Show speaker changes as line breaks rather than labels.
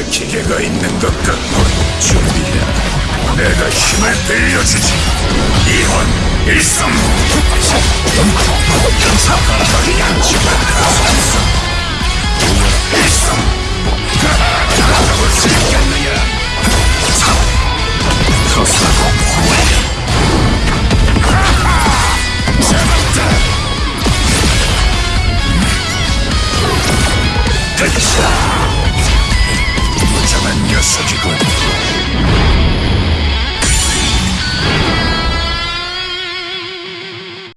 내 기계가 있는 것 같고 준비해. 내가 힘을 빌려주지. 이혼 일성. 일성 서사고 잡았다.